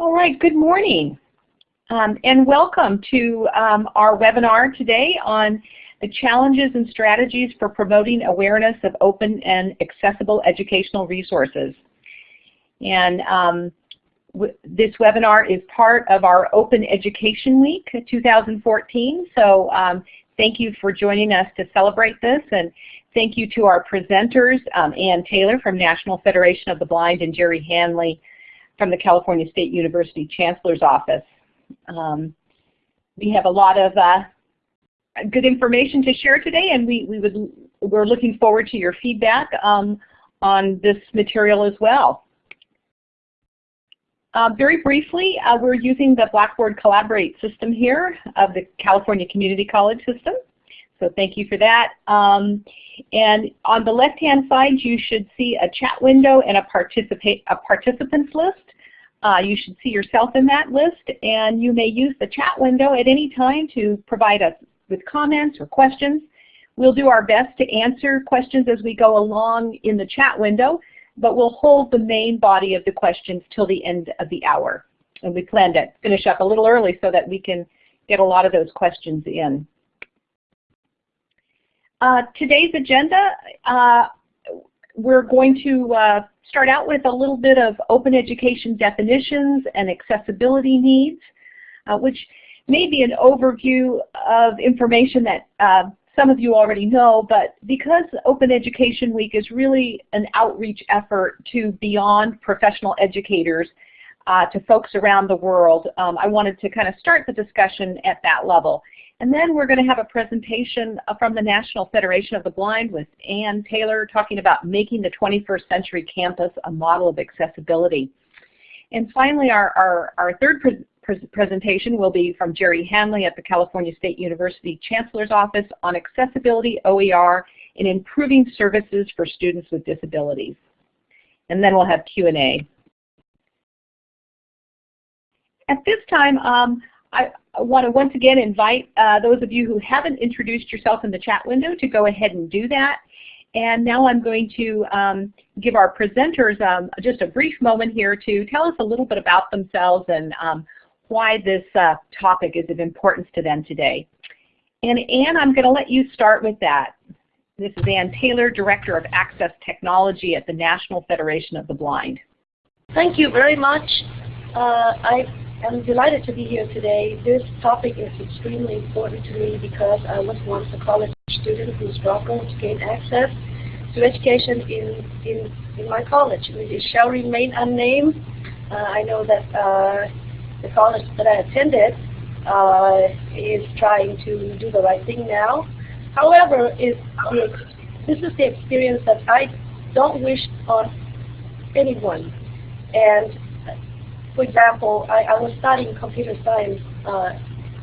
All right, good morning. Um, and welcome to um, our webinar today on the challenges and strategies for promoting awareness of open and accessible educational resources. And um, this webinar is part of our Open Education Week 2014. So um, thank you for joining us to celebrate this. And thank you to our presenters, um, Anne Taylor from National Federation of the Blind and Gerry Hanley from the California State University Chancellor's Office. Um, we have a lot of uh, good information to share today, and we, we would, we're looking forward to your feedback um, on this material as well. Uh, very briefly, uh, we're using the Blackboard Collaborate system here of the California Community College system. So thank you for that. Um, and on the left-hand side, you should see a chat window and a, participate, a participants list. Uh, you should see yourself in that list, and you may use the chat window at any time to provide us with comments or questions. We'll do our best to answer questions as we go along in the chat window, but we'll hold the main body of the questions till the end of the hour. And we plan to finish up a little early so that we can get a lot of those questions in. Uh, today's agenda, uh, we're going to uh, start out with a little bit of open education definitions and accessibility needs, uh, which may be an overview of information that uh, some of you already know, but because Open Education Week is really an outreach effort to beyond professional educators uh, to folks around the world, um, I wanted to kind of start the discussion at that level. And then we're going to have a presentation uh, from the National Federation of the Blind with Anne Taylor talking about making the 21st century campus a model of accessibility. And finally, our, our, our third pre pre presentation will be from Gerry Hanley at the California State University Chancellor's Office on accessibility OER in improving services for students with disabilities. And then we'll have Q&A. At this time, um, I, want to once again invite uh, those of you who haven't introduced yourself in the chat window to go ahead and do that. And now I'm going to um, give our presenters um, just a brief moment here to tell us a little bit about themselves and um, why this uh, topic is of importance to them today. And Anne, I'm going to let you start with that. This is Anne Taylor, Director of Access Technology at the National Federation of the Blind. Thank you very much. Uh, I I'm delighted to be here today. This topic is extremely important to me because I was once a college student who struggled to gain access to education in, in, in my college. It shall remain unnamed. Uh, I know that uh, the college that I attended uh, is trying to do the right thing now. However, this is the experience that I don't wish on anyone. And for example, I, I was studying computer science, uh,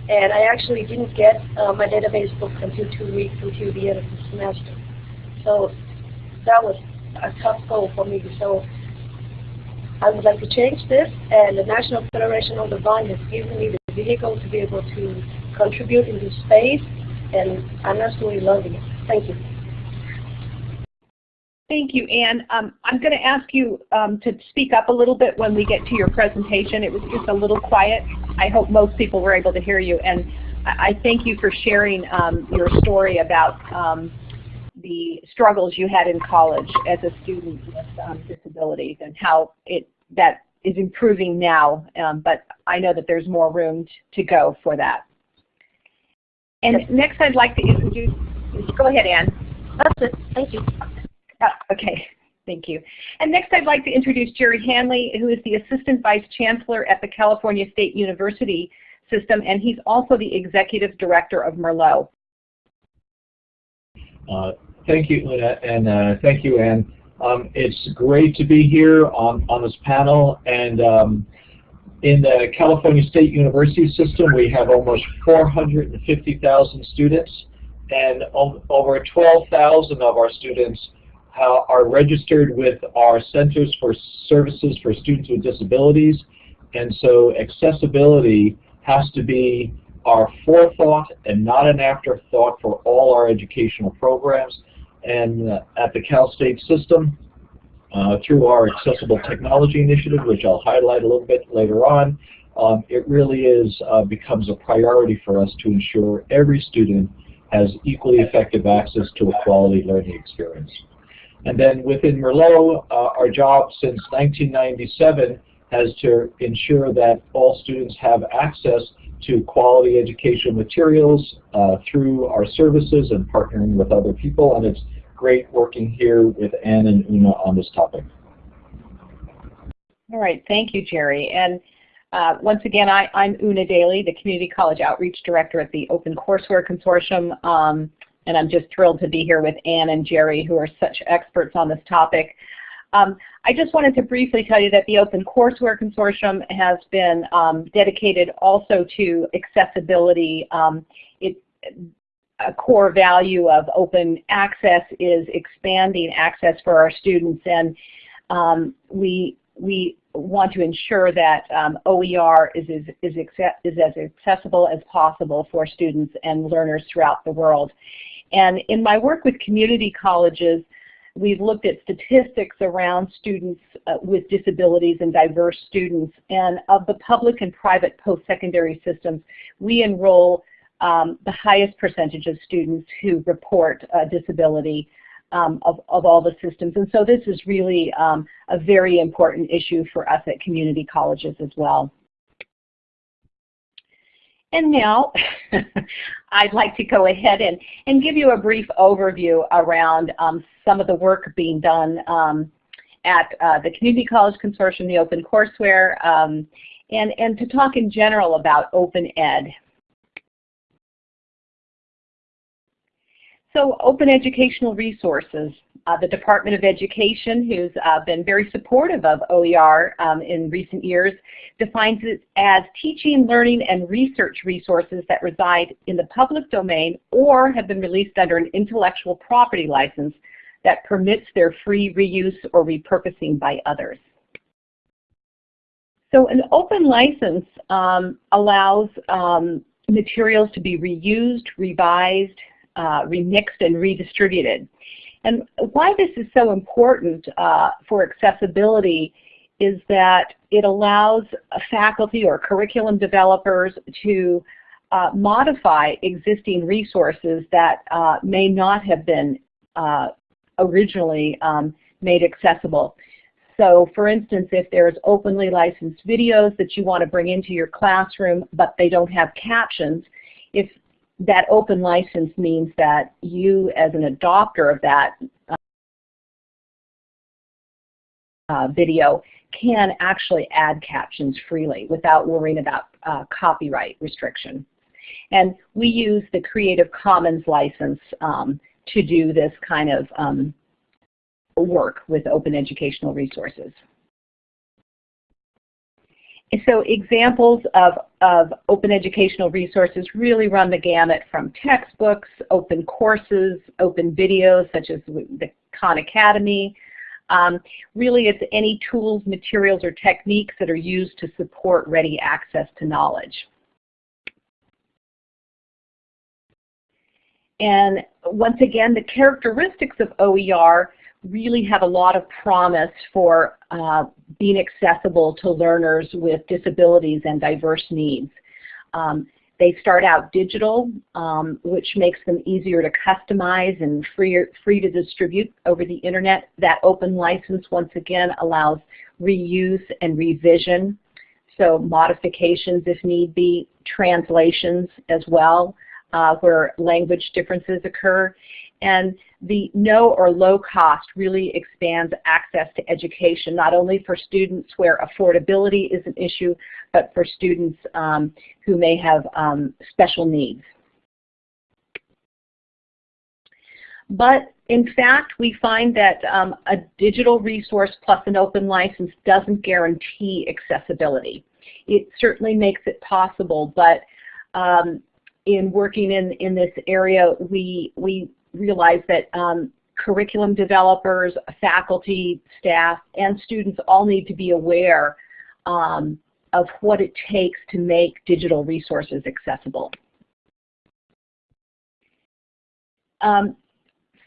and I actually didn't get uh, my database book until two weeks until the end of the semester. So that was a tough goal for me. So I would like to change this, and the National Federation of the Blind has given me the vehicle to be able to contribute in this space, and I'm absolutely loving it. Thank you. Thank you, Anne. Um, I'm going to ask you um, to speak up a little bit when we get to your presentation. It was just a little quiet. I hope most people were able to hear you. And I thank you for sharing um, your story about um, the struggles you had in college as a student with um, disabilities and how it that is improving now. Um, but I know that there's more room to go for that. And next I'd like to introduce, go ahead, Anne. That's it. Thank you. Uh, okay, thank you. And next I'd like to introduce Gerry Hanley, who is the Assistant Vice Chancellor at the California State University System, and he's also the Executive Director of Merlot. Uh, thank you, Luna, and uh, thank you, Anne. Um, it's great to be here on, on this panel, and um, in the California State University system, we have almost 450,000 students, and over 12,000 of our students are registered with our Centers for Services for Students with Disabilities. And so accessibility has to be our forethought and not an afterthought for all our educational programs. And uh, at the Cal State system, uh, through our Accessible Technology Initiative, which I'll highlight a little bit later on, um, it really is uh, becomes a priority for us to ensure every student has equally effective access to a quality learning experience. And then within Merlot, uh, our job since 1997 has to ensure that all students have access to quality educational materials uh, through our services and partnering with other people. And it's great working here with Anne and Una on this topic. All right, thank you, Gerry. And uh, once again, I, am Una Daly, the Community College Outreach Director at the Open Courseware Consortium. Um, and I'm just thrilled to be here with Anne and Gerry, who are such experts on this topic. Um, I just wanted to briefly tell you that the Open Courseware Consortium has been um, dedicated also to accessibility. Um, it, a core value of open access is expanding access for our students, and um, we we want to ensure that um, OER is, is, is, is, as accessible as possible for students and learners throughout the world. And in my work with community colleges, we've looked at statistics around students uh, with disabilities and diverse students. And of the public and private post-secondary systems, we enroll um, the highest percentage of students who report uh, disability um, of, of all the systems. And so this is really um, a very important issue for us at community colleges as well. And now I'd like to go ahead and, and give you a brief overview around um, some of the work being done um, at uh, the Community College Consortium, the Open Courseware, um, and, and to talk in general about open ed. So open educational resources. Uh, the Department of Education, who's uh, been very supportive of OER um, in recent years, defines it as teaching, learning, and research resources that reside in the public domain or have been released under an intellectual property license that permits their free reuse or repurposing by others. So an open license um, allows um, materials to be reused, revised, uh, remixed and redistributed. And why this is so important uh, for accessibility is that it allows faculty or curriculum developers to uh, modify existing resources that uh, may not have been uh, originally um, made accessible. So for instance, if there's openly licensed videos that you want to bring into your classroom but they don't have captions, if that open license means that you as an adopter of that uh, video can actually add captions freely without worrying about uh, copyright restriction. And we use the Creative Commons license um, to do this kind of um, work with open educational resources. So examples of, of open educational resources really run the gamut from textbooks, open courses, open videos such as the Khan Academy. Um, really it's any tools, materials, or techniques that are used to support ready access to knowledge. And once again, the characteristics of OER really have a lot of promise for uh, being accessible to learners with disabilities and diverse needs. Um, they start out digital, um, which makes them easier to customize and free, free to distribute over the internet. That open license, once again, allows reuse and revision, so modifications if need be, translations as well, uh, where language differences occur. And the no or low cost really expands access to education, not only for students where affordability is an issue, but for students um, who may have um, special needs. But in fact, we find that um, a digital resource plus an open license doesn't guarantee accessibility. It certainly makes it possible, but um, in working in, in this area, we, we realize that um, curriculum developers, faculty, staff, and students all need to be aware um, of what it takes to make digital resources accessible. Um,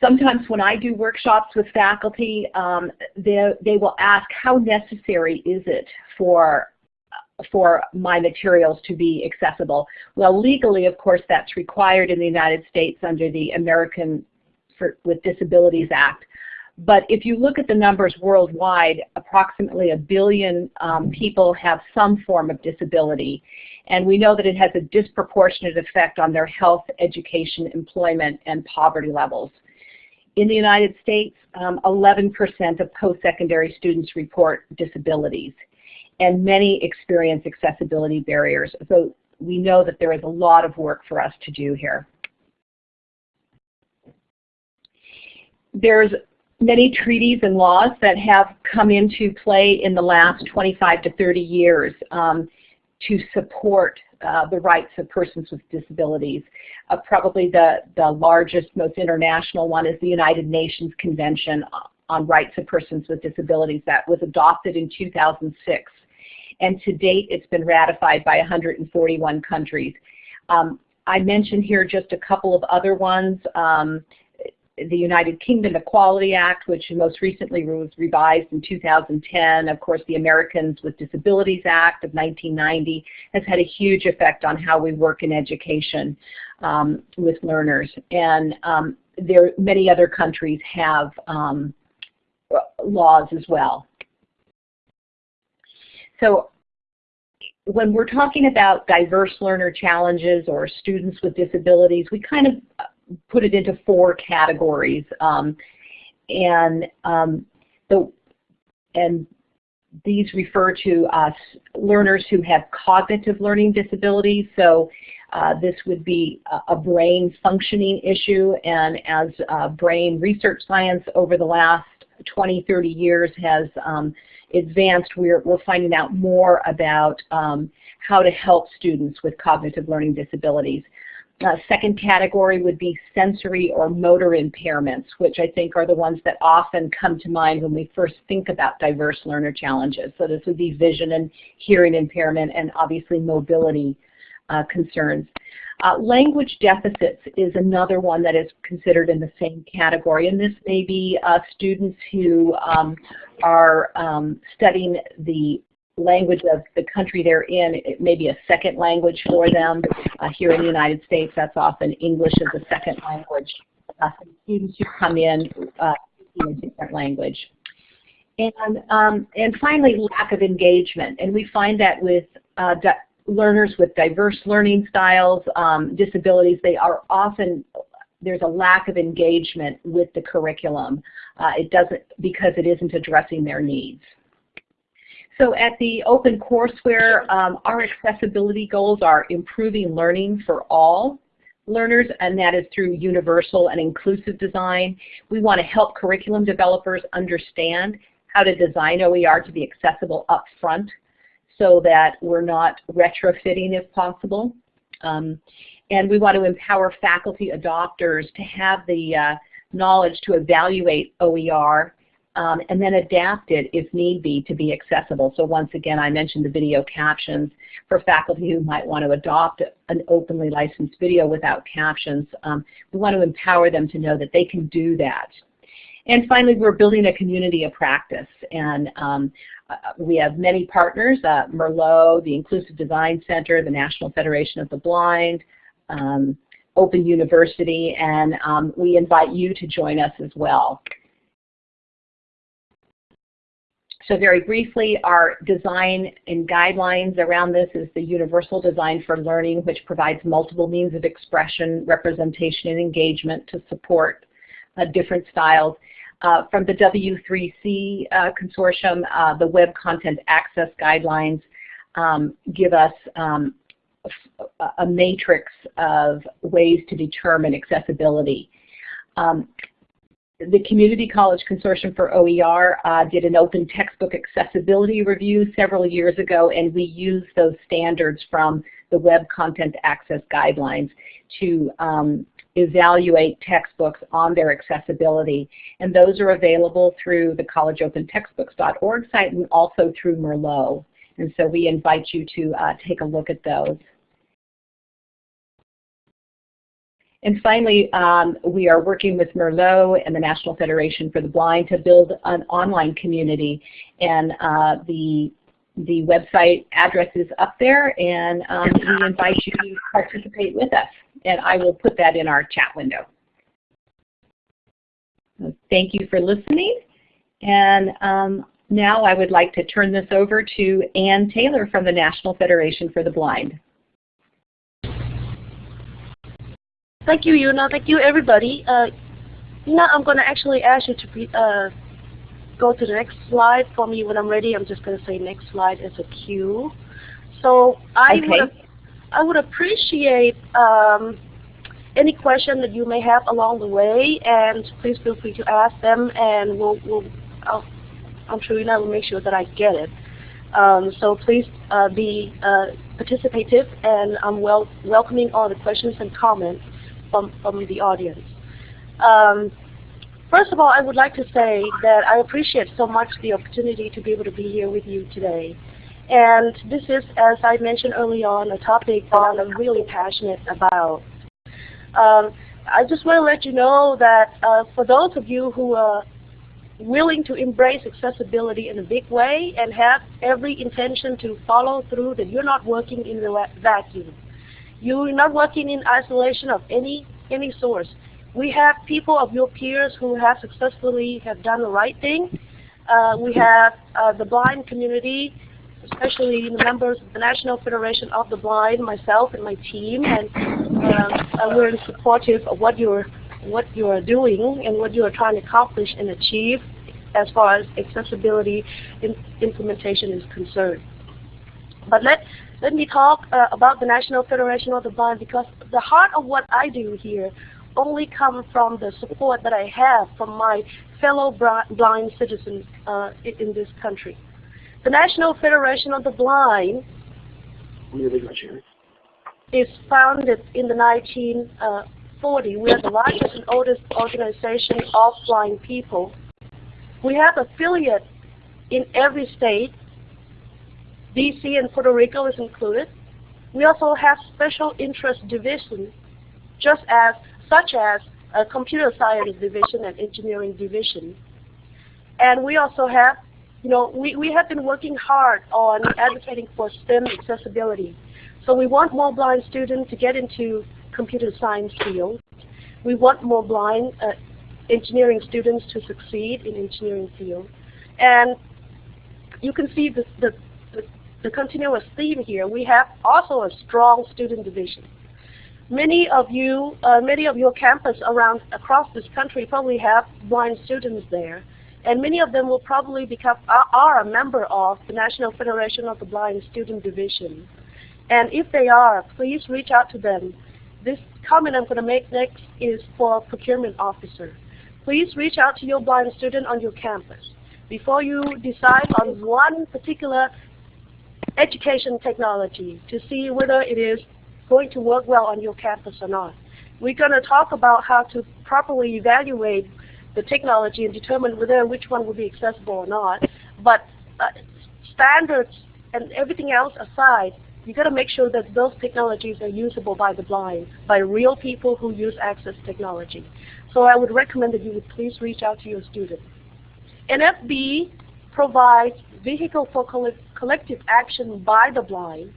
sometimes when I do workshops with faculty, um, they, they will ask how necessary is it for for my materials to be accessible. Well, legally, of course, that's required in the United States under the American for, with Disabilities Act. But if you look at the numbers worldwide, approximately a billion um, people have some form of disability. And we know that it has a disproportionate effect on their health, education, employment, and poverty levels. In the United States, 11% um, of post-secondary students report disabilities, and many experience accessibility barriers. So we know that there is a lot of work for us to do here. There's many treaties and laws that have come into play in the last 25 to 30 years um, to support uh, the rights of persons with disabilities. Uh, probably the, the largest, most international one is the United Nations Convention on Rights of Persons with Disabilities that was adopted in 2006. And to date, it's been ratified by 141 countries. Um, I mentioned here just a couple of other ones. Um, the United Kingdom Equality Act, which most recently was revised in 2010. Of course, the Americans with Disabilities Act of 1990 has had a huge effect on how we work in education um, with learners. And um, there, many other countries have um, laws as well. So when we're talking about diverse learner challenges or students with disabilities, we kind of put it into four categories. Um, and um, the and these refer to us learners who have cognitive learning disabilities. So uh, this would be a, a, brain functioning issue, and as uh, brain research science over the last 20, 30 years has um, advanced, we're, we're finding out more about um, how to help students with cognitive learning disabilities. Uh, second category would be sensory or motor impairments, which I think are the ones that often come to mind when we first think about diverse learner challenges. So this would be vision and hearing impairment and obviously mobility uh, concerns. Uh, language deficits is another one that is considered in the same category, and this may be uh, students who um, are um, studying the language of the country they're in, it may be a second language for them. Uh, here in the United States, that's often English as a second language. Uh, students who come in uh, in a different language. And, um, and finally, lack of engagement. And we find that with uh, learners with diverse learning styles, um, disabilities, they are often, there's a lack of engagement with the curriculum. Uh, it doesn't, because it isn't addressing their needs. So at the Open Courseware, um, our accessibility goals are improving learning for all learners, and that is through universal and inclusive design. We want to help curriculum developers understand how to design OER to be accessible up front so that we're not retrofitting if possible. Um, and we want to empower faculty adopters to have the uh, knowledge to evaluate OER um, and then adapt it if need be to be accessible. So once again, I mentioned the video captions for faculty who might want to adopt an openly licensed video without captions. Um, we want to empower them to know that they can do that. And finally, we're building a community of practice. And um, we have many partners, uh, Merlot, the Inclusive Design Center, the National Federation of the Blind, um, Open University, and um, we invite you to join us as well. So very briefly, our design and guidelines around this is the Universal Design for Learning, which provides multiple means of expression, representation, and engagement to support uh, different styles. Uh, from the W3C uh, consortium, uh, the Web Content Access Guidelines um, give us um, a, matrix of ways to determine accessibility. Um, the Community College Consortium for OER uh, did an open textbook accessibility review several years ago, and we used those standards from the Web Content Access Guidelines to um, evaluate textbooks on their accessibility. And those are available through the collegeopentextbooks.org site and also through Merlot. And so we invite you to uh, take a look at those. And finally, um, we are working with Merlot and the National Federation for the Blind to build an online community. And uh, the the website address is up there, and um, we invite you to participate with us. And I will put that in our chat window. Thank you for listening. And um, now I would like to turn this over to Anne Taylor from the National Federation for the Blind. Thank you, Yuna. Thank you, everybody. Uh, Yuna, I'm going to actually ask you to uh, go to the next slide for me when I'm ready. I'm just going to say next slide as a cue. So I okay. would I would appreciate um, any question that you may have along the way, and please feel free to ask them, and we'll, we'll I'll, I'm sure will make sure that I get it. Um, so please uh, be uh, participative, and I'm wel welcoming all the questions and comments from, from the audience. Um, first of all, I would like to say that I appreciate so much the opportunity to be able to be here with you today. And this is, as I mentioned early on, a topic that I'm really passionate about. Um, I just want to let you know that uh, for those of you who are willing to embrace accessibility in a big way and have every intention to follow through that you're not working in the vacuum. You're not working in isolation of any, any source. We have people of your peers who have successfully have done the right thing. Uh, we have uh, the blind community, especially the members of the National Federation of the Blind, myself and my team, and uh, we're supportive of what you're what you are doing and what you are trying to accomplish and achieve as far as accessibility implementation is concerned. But let let me talk uh, about the National Federation of the Blind because the heart of what I do here only comes from the support that I have from my fellow blind citizens uh, in this country. The National Federation of the Blind is founded in the 1940. We are the largest and oldest organization of blind people. We have affiliates in every state DC and Puerto Rico is included. We also have special interest divisions, just as such as a computer science division and engineering division. And we also have, you know, we, we have been working hard on advocating for STEM accessibility. So we want more blind students to get into computer science field. We want more blind uh, engineering students to succeed in engineering field. And you can see the, the the continuous theme here, we have also a strong student division. Many of you, uh, many of your campus around across this country probably have blind students there, and many of them will probably become are a member of the National Federation of the Blind Student Division. And if they are, please reach out to them. This comment I'm going to make next is for procurement officer. Please reach out to your blind student on your campus. Before you decide on one particular education technology to see whether it is going to work well on your campus or not. We're going to talk about how to properly evaluate the technology and determine whether which one will be accessible or not. But uh, standards and everything else aside, you got to make sure that those technologies are usable by the blind, by real people who use access technology. So I would recommend that you would please reach out to your students. NFB provides vehicle for collective action by the blind,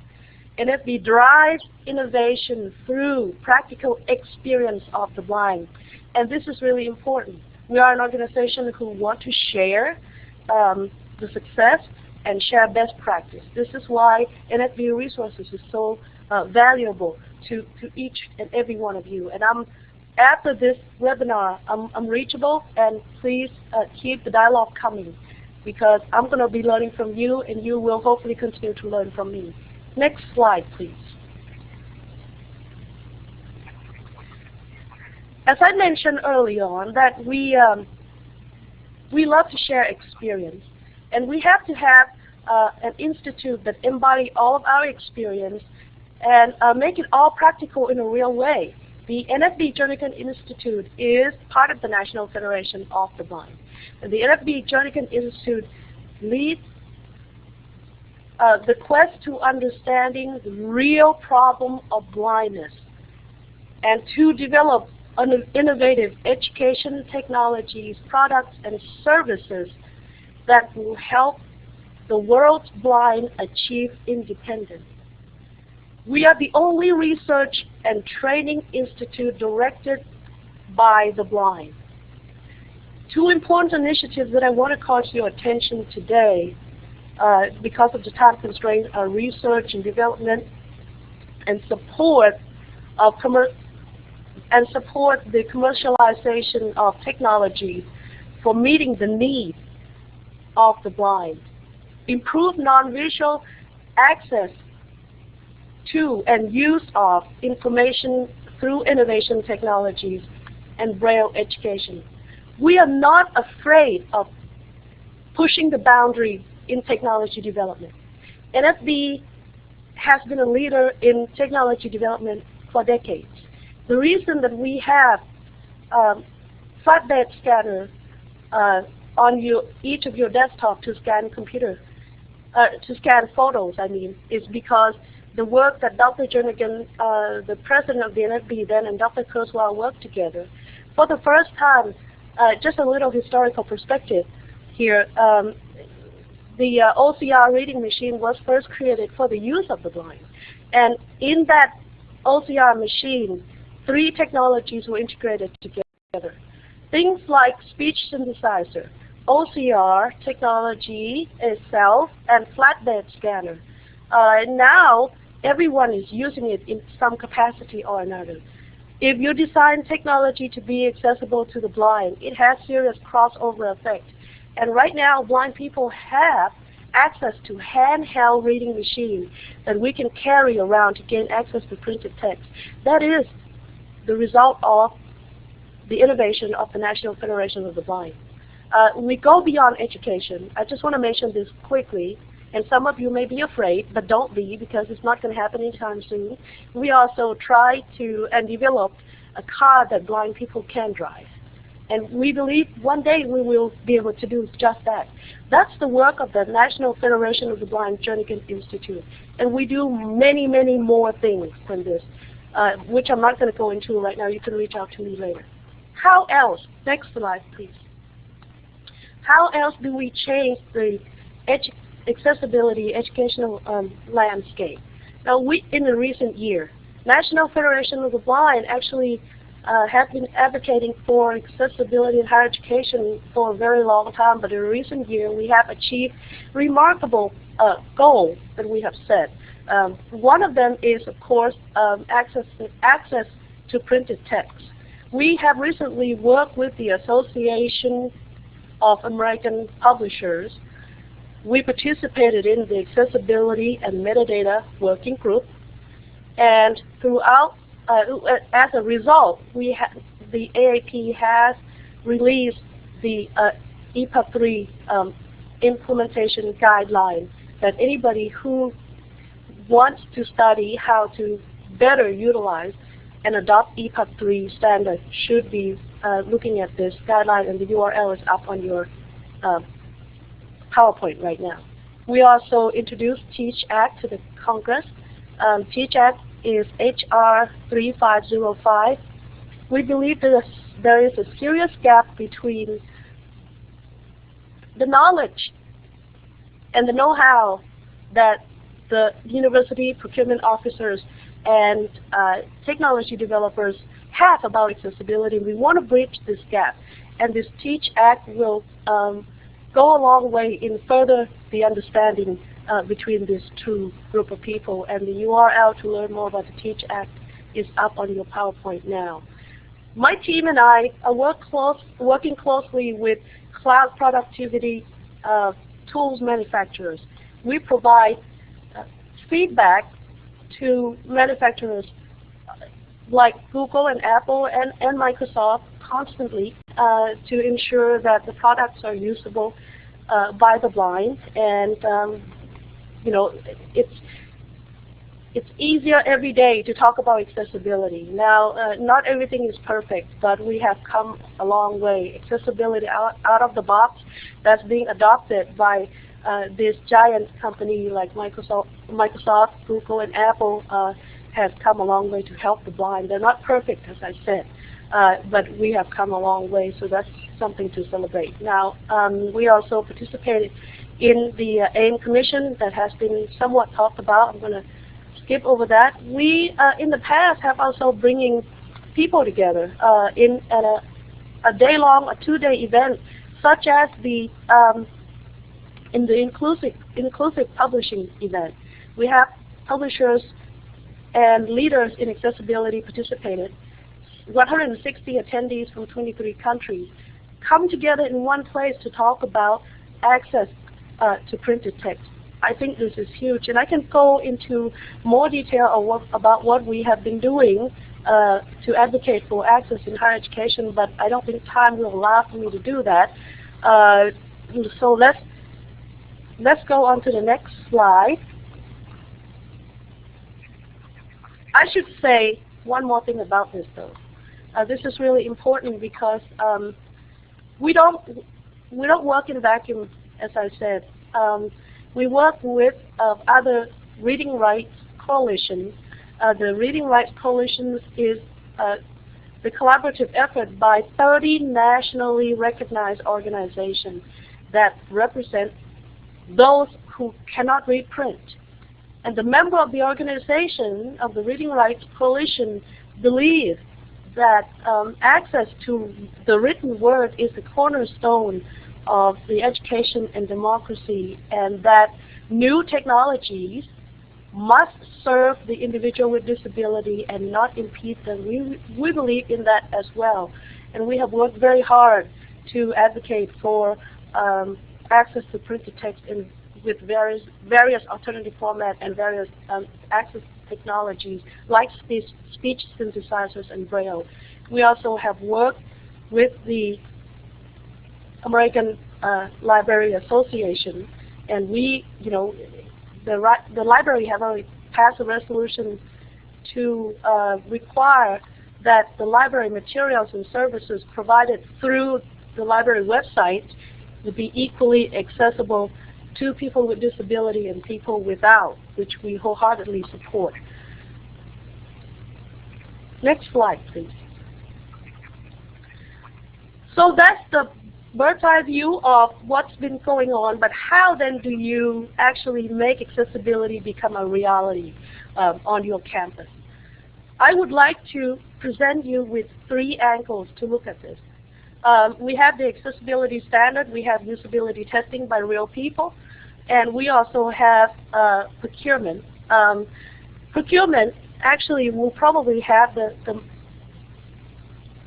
and if we drive innovation through practical experience of the blind. And this is really important. We are an organization who want to share um, the success and share best practice. This is why NFB Resources is so uh, valuable to, to each and every one of you. And I'm after this webinar, I'm, I'm reachable, and please uh, keep the dialogue coming because I'm going to be learning from you and you will hopefully continue to learn from me. Next slide, please. As I mentioned early on, that we, um, we love to share experience. And we have to have uh, an institute that embody all of our experience and uh, make it all practical in a real way. The NFB Jernigan Institute is part of the National Federation of the Blind. And the NFB Jernigan Institute leads uh, the quest to understanding the real problem of blindness and to develop innovative education technologies, products, and services that will help the world's blind achieve independence. We are the only research and training institute directed by the blind. Two important initiatives that I want to call to your attention today, uh, because of the time constraints, are research and development and support of and support the commercialization of technologies for meeting the needs of the blind. Improve non-visual access to and use of information through innovation technologies and Braille education. We are not afraid of pushing the boundaries in technology development. NFB has been a leader in technology development for decades. The reason that we have um, flatbed scanner uh, on your, each of your desktop to scan computer, uh, to scan photos, I mean, is because the work that Dr. Jernigan, uh, the president of the NFB then, and Dr. Kurzweil worked together. For the first time, uh, just a little historical perspective here, um, the uh, OCR reading machine was first created for the use of the blind. And in that OCR machine, three technologies were integrated together. Things like speech synthesizer, OCR technology itself, and flatbed scanner. Uh, now, everyone is using it in some capacity or another. If you design technology to be accessible to the blind, it has serious crossover effect. And right now, blind people have access to handheld reading machines that we can carry around to gain access to printed text. That is the result of the innovation of the National Federation of the Blind. Uh, we go beyond education. I just want to mention this quickly. And some of you may be afraid, but don't be because it's not going to happen anytime soon. We also try to and develop a car that blind people can drive. And we believe one day we will be able to do just that. That's the work of the National Federation of the Blind Jernigan Institute. And we do many, many more things than this, uh, which I'm not going to go into right now. You can reach out to me later. How else? Next slide, please. How else do we change the education accessibility educational um, landscape. Now, we, in the recent year, National Federation of the Blind actually uh, has been advocating for accessibility in higher education for a very long time, but in recent year we have achieved remarkable uh, goals that we have set. Um, one of them is, of course, um, access, access to printed text. We have recently worked with the Association of American Publishers we participated in the accessibility and metadata working group, and throughout, uh, as a result, we the AAP has released the uh, EPUB 3 um, implementation guideline that anybody who wants to study how to better utilize and adopt EPUB 3 standard should be uh, looking at this guideline, and the URL is up on your uh, PowerPoint right now. We also introduced TEACH Act to the Congress. Um, TEACH Act is HR 3505. We believe that there is a serious gap between the knowledge and the know-how that the university procurement officers and uh, technology developers have about accessibility. We want to bridge this gap. And this TEACH Act will um, go a long way in further the understanding uh, between these two group of people. And the URL to learn more about the TEACH Act is up on your PowerPoint now. My team and I are work close, working closely with cloud productivity uh, tools manufacturers. We provide uh, feedback to manufacturers like Google and Apple and, and Microsoft constantly uh, to ensure that the products are usable uh, by the blind. And um, you know, it's it's easier every day to talk about accessibility. Now, uh, not everything is perfect, but we have come a long way. Accessibility out, out of the box that's being adopted by uh, this giant company like Microsoft, Microsoft, Google, and Apple uh, has come a long way to help the blind. They're not perfect, as I said, uh, but we have come a long way, so that's something to celebrate. Now, um, we also participated in the uh, AIM Commission that has been somewhat talked about. I'm going to skip over that. We, uh, in the past, have also bringing people together uh, in at a, a day-long, a two-day event, such as the um, in the inclusive inclusive publishing event. We have publishers and leaders in accessibility participated. 160 attendees from 23 countries come together in one place to talk about access uh, to printed text. I think this is huge, and I can go into more detail what, about what we have been doing uh, to advocate for access in higher education, but I don't think time will allow for me to do that. Uh, so let's let's go on to the next slide. I should say one more thing about this though. Uh, this is really important because um, we don't we don't work in a vacuum, as I said. Um, we work with uh, other reading rights coalitions. Uh, the Reading Rights Coalition is uh, the collaborative effort by 30 nationally recognized organizations that represent those who cannot read print. And the member of the organization of the Reading Rights Coalition believe that um, access to the written word is the cornerstone of the education and democracy and that new technologies must serve the individual with disability and not impede them. We, we believe in that as well. And we have worked very hard to advocate for um, access to printed text in, with various, various alternative format and various um, access technologies like speech, speech synthesizers and Braille. We also have worked with the American uh, Library Association, and we, you know, the, the library have already passed a resolution to uh, require that the library materials and services provided through the library website to be equally accessible to people with disability and people without, which we wholeheartedly support. Next slide, please. So that's the bird's eye view of what's been going on, but how then do you actually make accessibility become a reality um, on your campus? I would like to present you with three angles to look at this. Um, we have the accessibility standard, we have usability testing by real people, and we also have uh, procurement. Um, procurement actually will probably have the, the,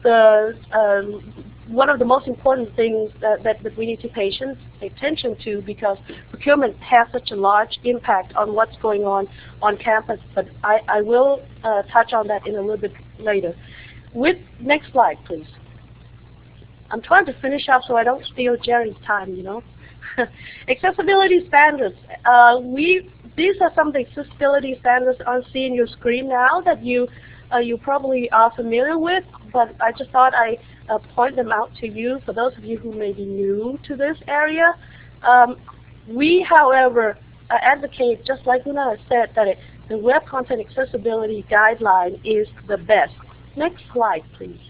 the um, one of the most important things that, that, that we need to pay attention to because procurement has such a large impact on what's going on on campus, but I, I will uh, touch on that in a little bit later. With Next slide, please. I'm trying to finish up so I don't steal Gerry's time, you know. accessibility standards. Uh, we These are some of the accessibility standards on seeing your screen now that you uh, you probably are familiar with, but I just thought I uh, point them out to you for those of you who may be new to this area. Um, we, however, uh, advocate, just like Una said, that it, the Web Content Accessibility Guideline is the best. Next slide, please.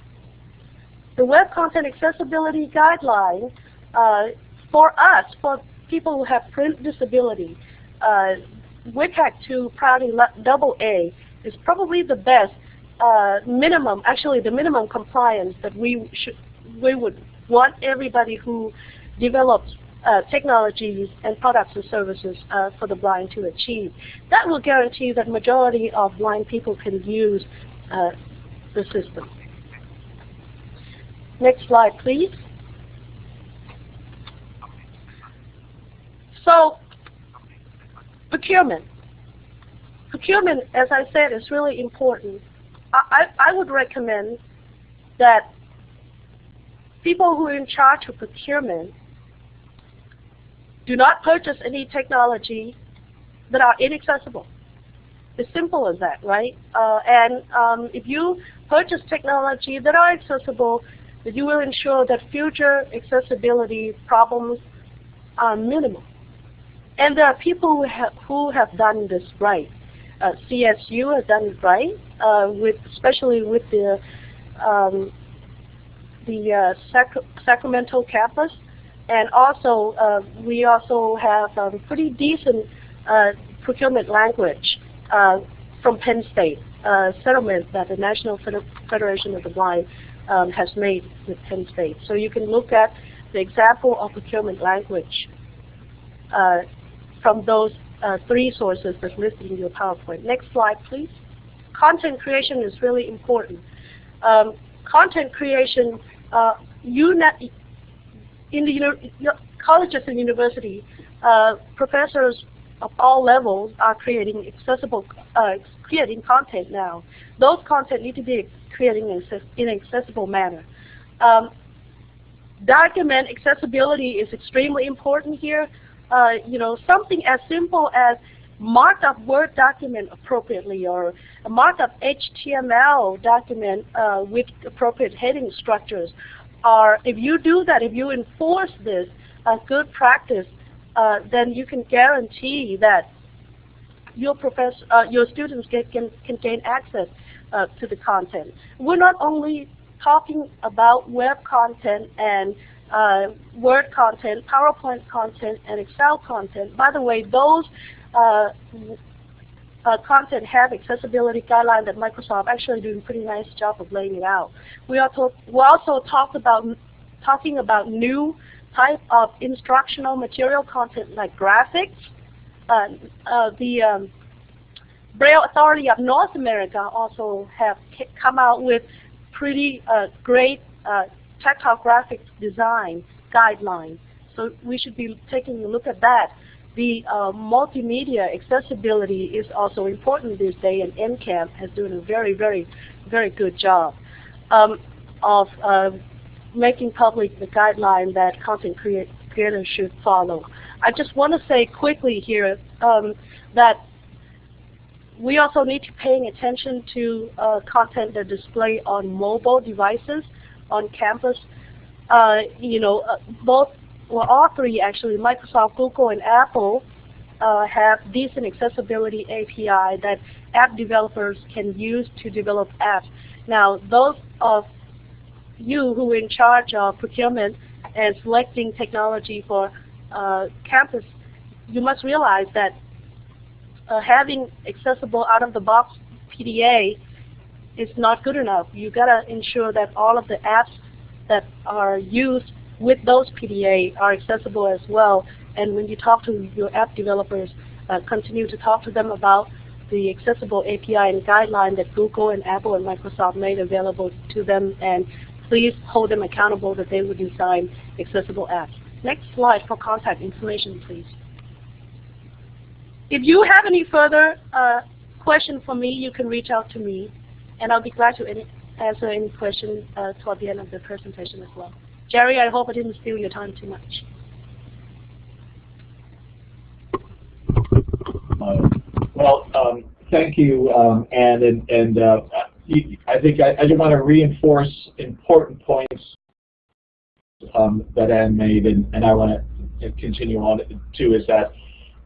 The Web Content Accessibility Guideline, uh, for us, for people who have print disability, uh, WCAG 2 Proudly Double A is probably the best uh, minimum, actually the minimum compliance that we should, we would want everybody who develops uh, technologies and products and services uh, for the blind to achieve. That will guarantee that majority of blind people can use uh, the system. Next slide, please. So, procurement. Procurement, as I said, is really important. I, I would recommend that people who are in charge of procurement do not purchase any technology that are inaccessible. It's simple as that, right? Uh, and um, if you purchase technology that are accessible, that you will ensure that future accessibility problems are minimal. And there are people who have, who have done this right. uh, CSU has done it right, uh, with especially with the um, the uh, Sac Sacramento campus, and also uh, we also have um, pretty decent uh, procurement language uh, from Penn State settlement that the National Federation of the Blind um, has made with Penn State. So you can look at the example of procurement language uh, from those uh, three sources that's listed in your PowerPoint. Next slide, please. Content creation is really important. Um, content creation, uh, in the colleges and university, uh, professors of all levels are creating accessible, uh, creating content now. Those content need to be created in an accessible manner. Um, document accessibility is extremely important here. Uh, you know, something as simple as marked up Word document appropriately or a marked up HTML document uh, with appropriate heading structures. Or if you do that, if you enforce this as good practice, uh, then you can guarantee that your professor, uh, your students get, can, can gain access uh, to the content. We're not only talking about web content and uh, Word content, PowerPoint content, and Excel content. By the way, those uh, uh, content have accessibility guidelines that Microsoft actually doing a pretty nice job of laying it out. We also we also talked about talking about new type of instructional material content like graphics. Uh, uh, the um, Braille Authority of North America also have come out with pretty uh, great uh, tactile graphics design guidelines. So we should be taking a look at that. The uh, multimedia accessibility is also important this day, and NCAM has doing a very, very, very good job um, of uh, making public the guideline that content should follow. I just want to say quickly here um, that we also need to paying attention to uh, content that display on mobile devices on campus. Uh, you know, uh, both, well, all three actually, Microsoft, Google, and Apple uh, have decent accessibility API that app developers can use to develop apps. Now, those of you who are in charge of procurement and selecting technology for uh, campus, you must realize that uh, having accessible out-of-the-box PDA is not good enough. You gotta ensure that all of the apps that are used with those PDA are accessible as well. And when you talk to your app developers, uh, continue to talk to them about the accessible API and guideline that Google and Apple and Microsoft made available to them and please hold them accountable that they will design accessible apps. Next slide for contact information, please. If you have any further uh, questions for me, you can reach out to me, and I'll be glad to any, answer any questions uh, toward the end of the presentation as well. Gerry, I hope I didn't steal your time too much. Uh, well, um, thank you, um, Anne, and, and uh, I think I, I just want to reinforce important points um, that Anne made, and, and I want to continue on too, is that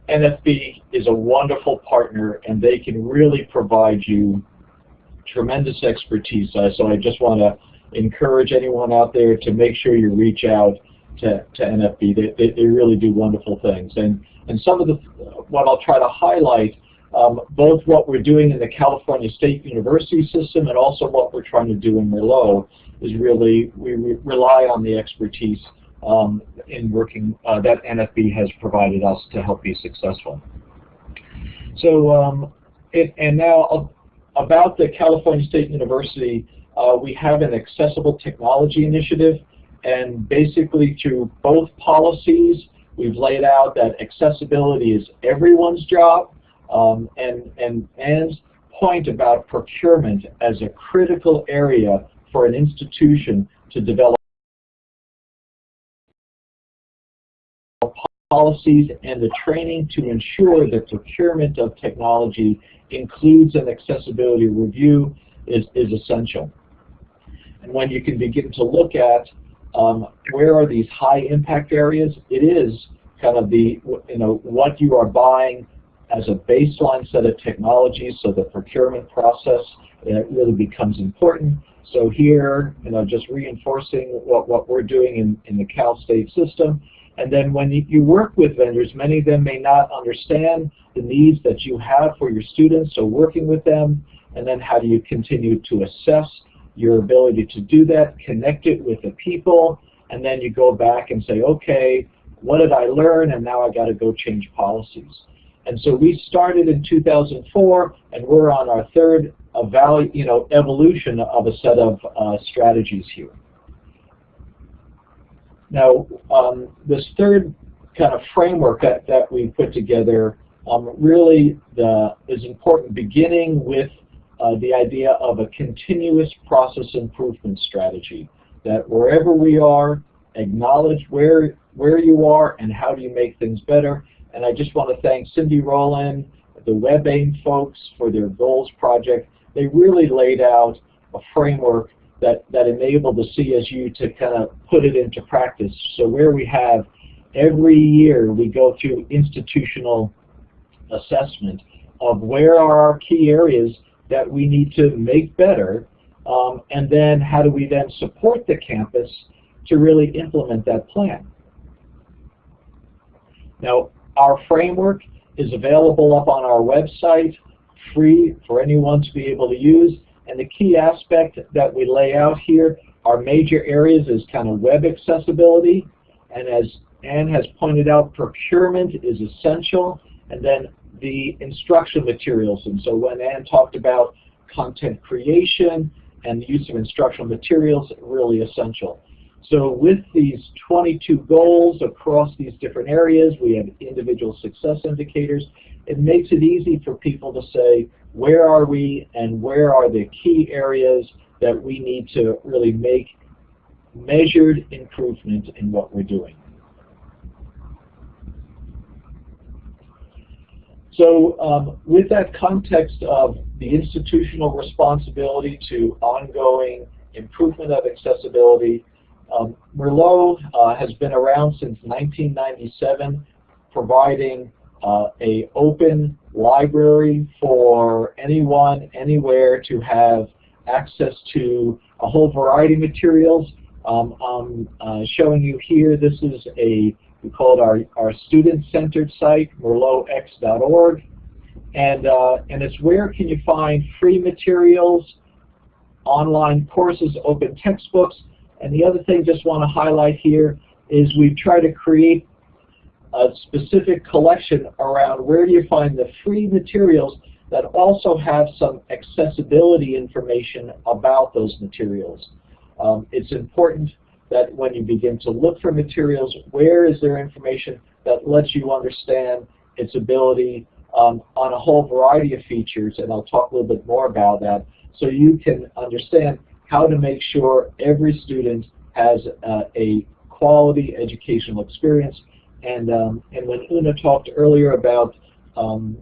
NFB is a wonderful partner and they can really provide you tremendous expertise. Uh, so I just want to encourage anyone out there to make sure you reach out to, to NFB. They, they, they really do wonderful things. And, and some of the, what I'll try to highlight, um, both what we're doing in the California State University system and also what we're trying to do in Merlot is really, we re rely on the expertise um, in working uh, that NFB has provided us to help be successful. So, um, it, and now about the California State University, uh, we have an accessible technology initiative, and basically through both policies, we've laid out that accessibility is everyone's job, um, and, and Anne's point about procurement as a critical area for an institution to develop policies and the training to ensure that procurement of technology includes an accessibility review is, is essential. And when you can begin to look at um, where are these high impact areas, it is kind of the, you know, what you are buying as a baseline set of technologies so the procurement process it really becomes important. So here, you know, just reinforcing what, what we're doing in, in the Cal State system. And then when you, you work with vendors, many of them may not understand the needs that you have for your students, so working with them, and then how do you continue to assess your ability to do that, connect it with the people, and then you go back and say, okay, what did I learn, and now I got to go change policies. And so we started in 2004, and we're on our third evalu you know, evolution of a set of uh, strategies here. Now, um, this third kind of framework that, that we put together um, really the, is important, beginning with uh, the idea of a continuous process improvement strategy, that wherever we are, acknowledge where, where you are and how do you make things better. And I just want to thank Cyndi Rowland, the WebAIM folks for their goals project. They really laid out a framework that, that enabled the CSU to kind of put it into practice. So where we have every year we go through institutional assessment of where are our key areas that we need to make better, um, and then how do we then support the campus to really implement that plan. Now, our framework is available up on our website, free for anyone to be able to use. And the key aspect that we lay out here, our major areas is kind of web accessibility. And as Anne has pointed out, procurement is essential. And then the instruction materials. And so when Anne talked about content creation and the use of instructional materials, really essential. So with these 22 goals across these different areas, we have individual success indicators. It makes it easy for people to say, where are we and where are the key areas that we need to really make measured improvement in what we're doing. So um, with that context of the institutional responsibility to ongoing improvement of accessibility, um, Merlot uh, has been around since 1997, providing uh, a open library for anyone, anywhere to have access to a whole variety of materials. Um, I'm uh, showing you here, this is a we call it our, our student-centered site, merlotx.org. And, uh, and it's where can you find free materials, online courses, open textbooks. And the other thing just want to highlight here is we've tried to create a specific collection around where do you find the free materials that also have some accessibility information about those materials. Um, it's important that when you begin to look for materials, where is there information that lets you understand its ability um, on a whole variety of features, and I'll talk a little bit more about that, so you can understand how to make sure every student has uh, a quality educational experience. And, um, and when Una talked earlier about um,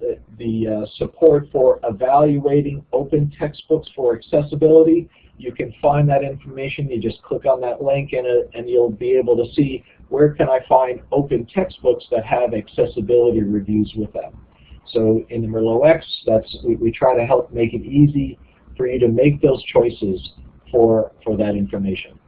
the, the uh, support for evaluating open textbooks for accessibility, you can find that information. You just click on that link and, uh, and you'll be able to see where can I find open textbooks that have accessibility reviews with them. So in the Merlot X, that's, we, we try to help make it easy for you to make those choices for, for that information.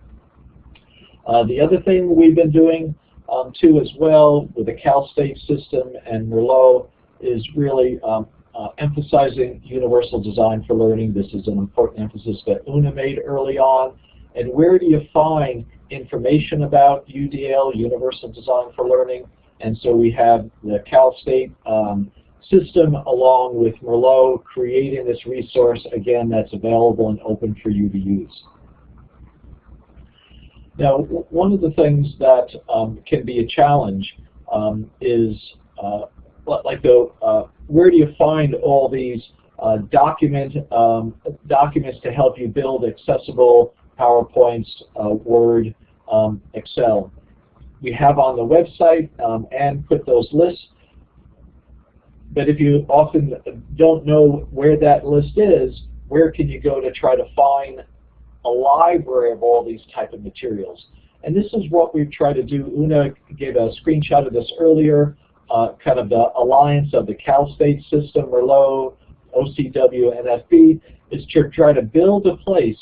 Uh, the other thing we've been doing um, too as well with the Cal State system and Merlot is really um, uh, emphasizing universal design for learning. This is an important emphasis that Una made early on. And where do you find information about UDL, Universal Design for Learning? And so we have the Cal State um, system along with Merlot creating this resource, again, that's available and open for you to use. Now, one of the things that um, can be a challenge um, is uh, like the uh, where do you find all these uh, document um, documents to help you build accessible PowerPoints, uh, Word, um, Excel? We have on the website um, and put those lists. But if you often don't know where that list is, where can you go to try to find a library of all these type of materials? And this is what we've tried to do. Una gave a screenshot of this earlier uh, kind of the alliance of the Cal State system, Merlot, OCW, NFB, is to try to build a place,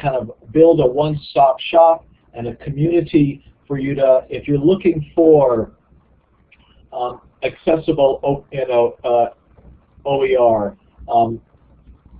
kind of build a one-stop shop and a community for you to, if you're looking for um, accessible, you know, uh, OER, um,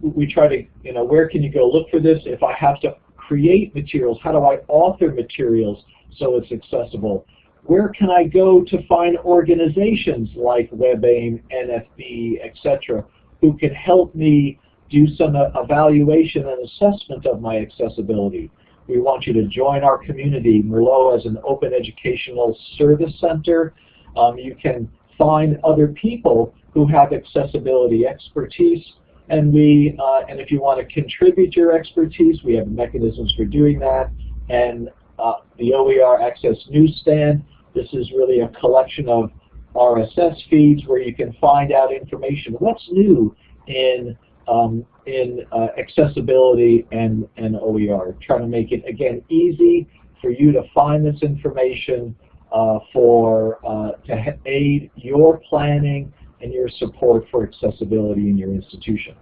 we try to, you know, where can you go look for this? If I have to create materials, how do I author materials so it's accessible? Where can I go to find organizations like WebAIM, NFB, etc., who can help me do some evaluation and assessment of my accessibility? We want you to join our community. Merlot as an open educational service center. Um, you can find other people who have accessibility expertise and we, uh, and if you want to contribute your expertise, we have mechanisms for doing that. And uh, the OER Access Newsstand, this is really a collection of RSS feeds where you can find out information. What's new in um, in uh, accessibility and, and OER. Trying to make it, again, easy for you to find this information for uh, to aid your planning and your support for accessibility in your institution.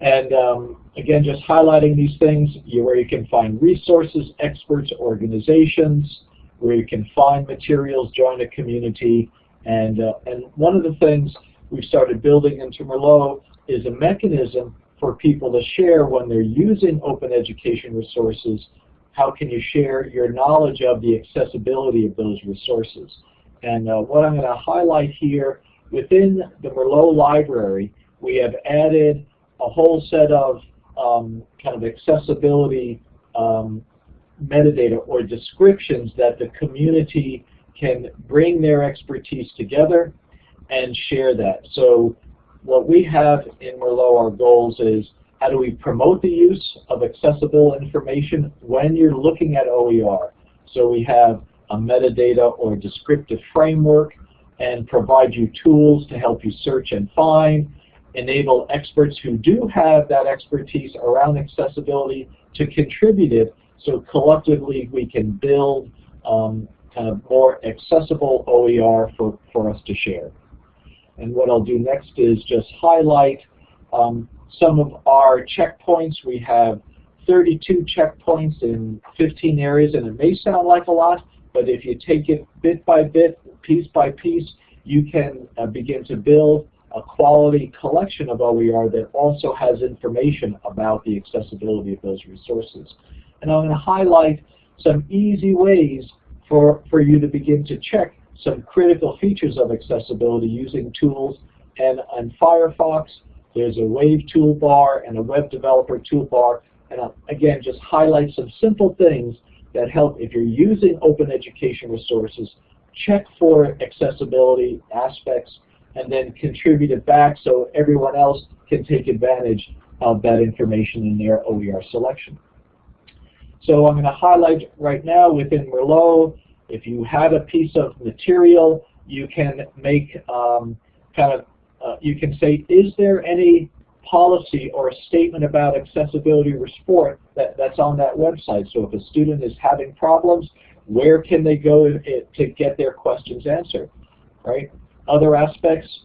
And um, again, just highlighting these things, you, where you can find resources, experts, organizations, where you can find materials, join a community, and, uh, and one of the things we've started building into Merlot is a mechanism for people to share when they're using open education resources, how can you share your knowledge of the accessibility of those resources. And uh, what I'm going to highlight here, within the Merlot library, we have added a whole set of um, kind of accessibility um, metadata or descriptions that the community can bring their expertise together and share that. So what we have in Merlot, our goals is how do we promote the use of accessible information when you're looking at OER. So we have a metadata or descriptive framework and provide you tools to help you search and find, enable experts who do have that expertise around accessibility to contribute it so collectively we can build um, kind of more accessible OER for, for us to share. And what I'll do next is just highlight um, some of our checkpoints. We have 32 checkpoints in 15 areas, and it may sound like a lot, but if you take it bit by bit, piece by piece, you can uh, begin to build a quality collection of OER that also has information about the accessibility of those resources. And I'm going to highlight some easy ways for, for you to begin to check some critical features of accessibility using tools. And on Firefox, there's a Wave toolbar and a Web Developer toolbar. And I'll, again, just highlight some simple things that help if you're using open education resources, check for accessibility aspects and then contribute it back so everyone else can take advantage of that information in their OER selection. So I'm going to highlight right now within Merlot, if you have a piece of material, you can make um, kind of, uh, you can say, is there any policy or a statement about accessibility or sport that, that's on that website? So if a student is having problems, where can they go to get their questions answered, right? Other aspects,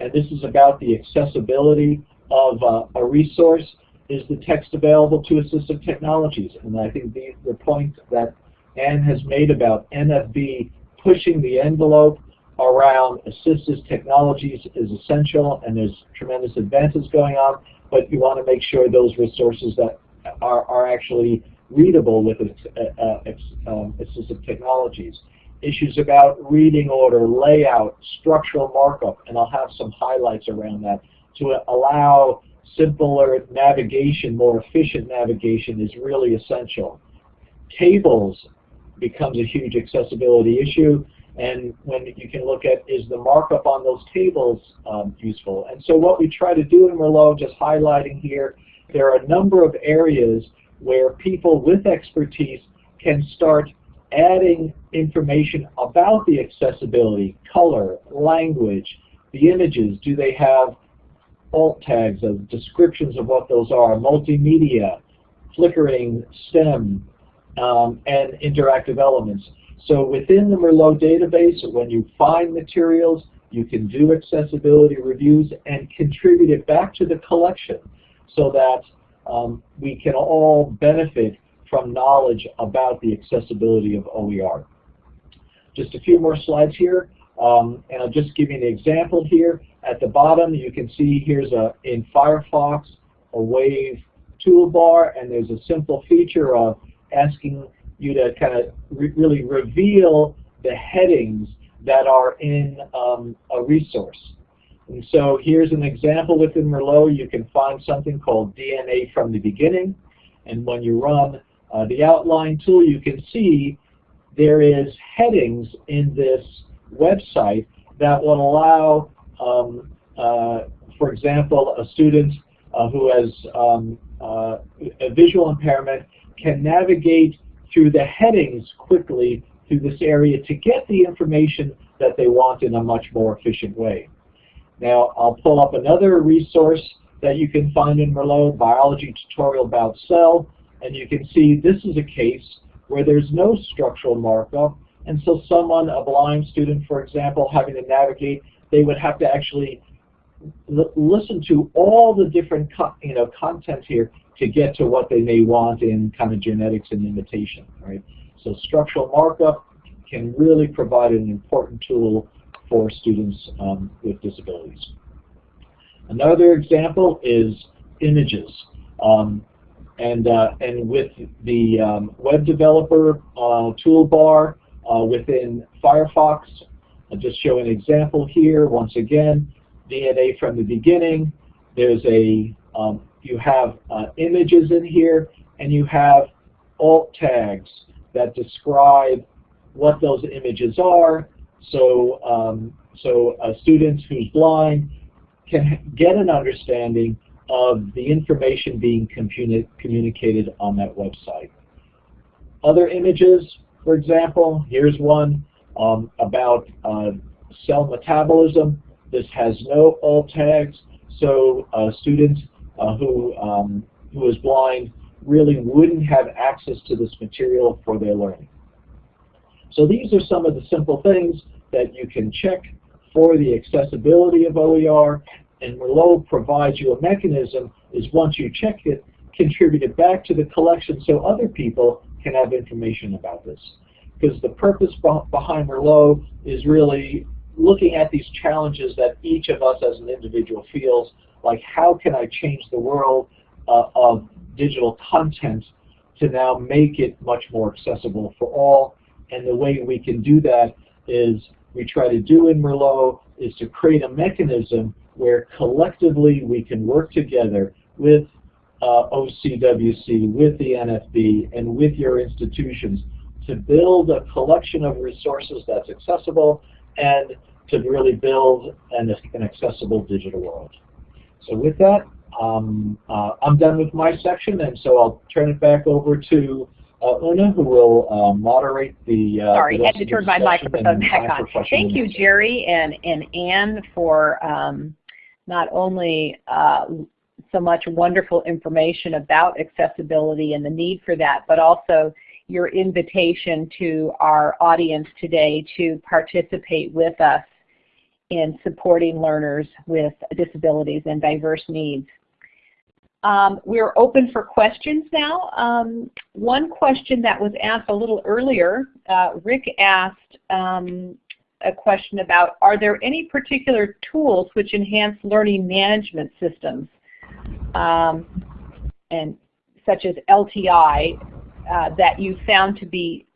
and this is about the accessibility of uh, a resource, is the text available to assistive technologies. And I think the, the point that Anne has made about NFB pushing the envelope around assistive technologies is essential and there's tremendous advances going on, but you want to make sure those resources that are, are actually readable with uh, uh, um, assistive technologies. Issues about reading order, layout, structural markup, and I'll have some highlights around that. To allow simpler navigation, more efficient navigation is really essential. Tables becomes a huge accessibility issue, and when you can look at is the markup on those tables um, useful. And so what we try to do in Merlot, just highlighting here, there are a number of areas where people with expertise can start adding information about the accessibility, color, language, the images, do they have alt tags of descriptions of what those are, multimedia, flickering, stem, um, and interactive elements. So within the Merlot database, when you find materials, you can do accessibility reviews and contribute it back to the collection so that um, we can all benefit from knowledge about the accessibility of OER. Just a few more slides here, um, and I'll just give you an example here. At the bottom, you can see here's a in Firefox a Wave toolbar, and there's a simple feature of asking you to kind of re really reveal the headings that are in um, a resource. And so here's an example within Merlot. You can find something called DNA from the beginning. And when you run uh, the outline tool, you can see there is headings in this website that will allow, um, uh, for example, a student uh, who has um, uh, a visual impairment can navigate through the headings quickly through this area to get the information that they want in a much more efficient way. Now I'll pull up another resource that you can find in Merlot, Biology Tutorial About Cell, and you can see this is a case where there's no structural markup, and so someone, a blind student for example, having to navigate, they would have to actually listen to all the different you know content here to get to what they may want in kind of genetics and imitation, right? So structural markup can really provide an important tool for students um, with disabilities. Another example is images. Um, and, uh, and with the um, web developer uh, toolbar uh, within Firefox, I'll just show an example here. Once again, DNA from the beginning. There's a, um, you have uh, images in here, and you have alt tags that describe what those images are. So, um, so a student who's blind can get an understanding of the information being communi communicated on that website. Other images, for example, here's one um, about uh, cell metabolism. This has no alt tags, so a student uh, who, um, who is blind really wouldn't have access to this material for their learning. So these are some of the simple things that you can check for the accessibility of OER, and Merlot provides you a mechanism is once you check it, contribute it back to the collection so other people can have information about this. Because the purpose behind Merlot is really looking at these challenges that each of us as an individual feels, like how can I change the world uh, of digital content to now make it much more accessible for all. And the way we can do that is we try to do in Merlot is to create a mechanism where collectively we can work together with uh, OCWC, with the NFB, and with your institutions to build a collection of resources that's accessible and to really build an, an accessible digital world. So with that, um, uh, I'm done with my section, and so I'll turn it back over to uh, Una, who will uh, moderate the. Uh, Sorry, the had to turn my microphone back on. Thank you, Gerry and and Anne, for um, not only uh, so much wonderful information about accessibility and the need for that, but also your invitation to our audience today to participate with us in supporting learners with disabilities and diverse needs. Um, we're open for questions now. Um, one question that was asked a little earlier, uh, Rick asked um, a question about, are there any particular tools which enhance learning management systems, um, and such as LTI, uh, that you found to be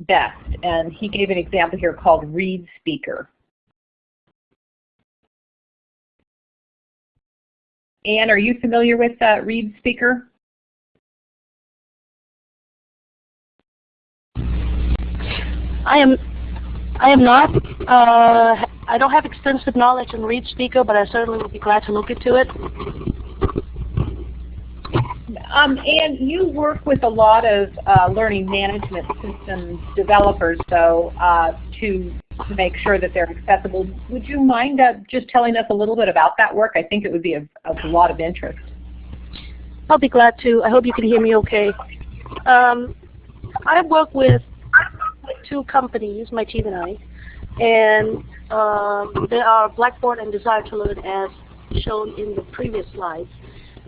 best? And he gave an example here called Read Speaker. Anne, are you familiar with uh, Read Speaker? I am. I am not. Uh, I don't have extensive knowledge in Read Speaker, but I certainly would be glad to look into it. Um, and you work with a lot of uh, learning management systems developers, so uh, to to make sure that they're accessible. Would you mind uh, just telling us a little bit about that work? I think it would be of, of a lot of interest. I'll be glad to. I hope you can hear me okay. Um, I work with two companies, my team and I, and um, they are Blackboard and Desire to Learn as shown in the previous slides.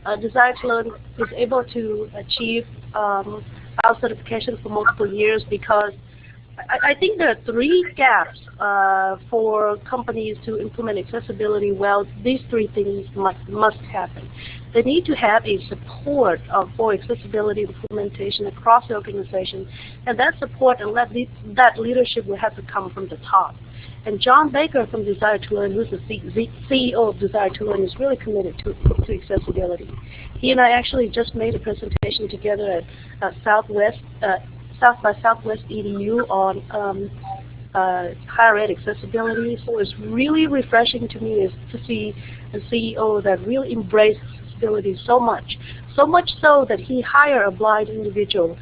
Uh, Desire to Learn is able to achieve um, our certification for multiple years because I, I think there are three gaps uh, for companies to implement accessibility well. These three things must, must happen. They need to have a support of, for accessibility implementation across the organization, and that support and that, that leadership will have to come from the top. And John Baker from Desire to Learn, who's the CEO of Desire to Learn, is really committed to, to accessibility. He and I actually just made a presentation together at uh, Southwest uh, South by Southwest EDU on um, uh, higher ed accessibility. So it's really refreshing to me is to see a CEO that really embraces accessibility so much. So much so that he hired a blind individual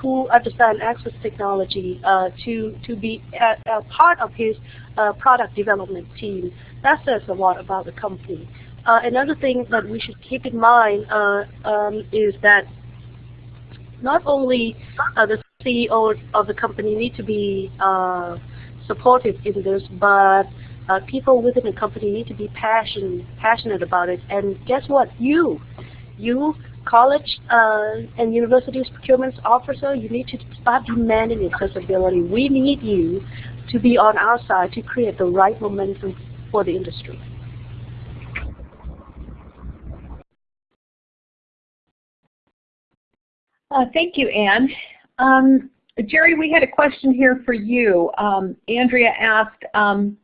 who understands access technology uh, to, to be a, a part of his uh, product development team. That says a lot about the company. Uh, another thing that we should keep in mind uh, um, is that not only uh, the CEO of the company need to be uh, supportive in this, but uh, people within the company need to be passionate, passionate about it. And guess what? You, you, college uh, and universities procurement officer, you need to start demanding accessibility. We need you to be on our side to create the right momentum for the industry. Uh, thank you, Anne. Um, Gerry, we had a question here for you. Um, Andrea asked um,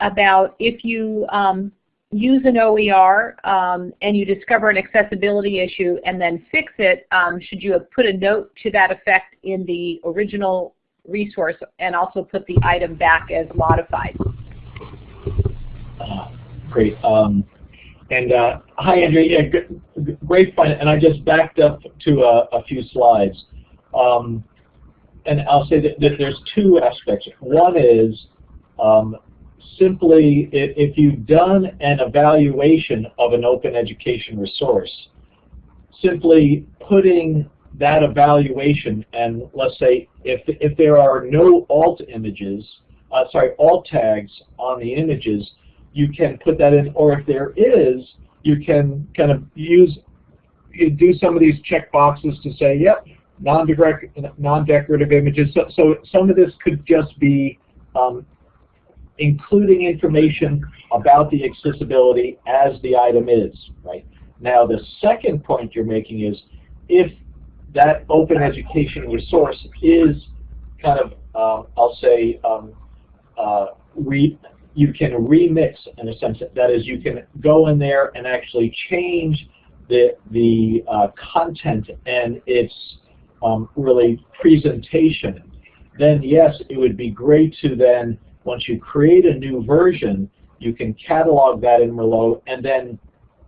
about if you um, use an OER um, and you discover an accessibility issue and then fix it, um, should you have put a note to that effect in the original resource and also put the item back as modified? Uh, great. And uh, hi, Andrea. Yeah, great fun. And I just backed up to a, a few slides. Um, and I'll say that, that, there's two aspects. One is um, simply if, you've done an evaluation of an open education resource, simply putting that evaluation and let's say if, if there are no alt images, uh, sorry, alt tags on the images, you can put that in, or if there is, you can kind of use, you do some of these check boxes to say, yep, non-decorative images. So, so some of this could just be um, including information about the accessibility as the item is, right? Now the second point you're making is if that open education resource is kind of, um, I'll say, um, uh, re you can remix in a sense. That is, you can go in there and actually change the, the uh, content and its um, really presentation. Then yes, it would be great to then, once you create a new version, you can catalog that in Merlot and then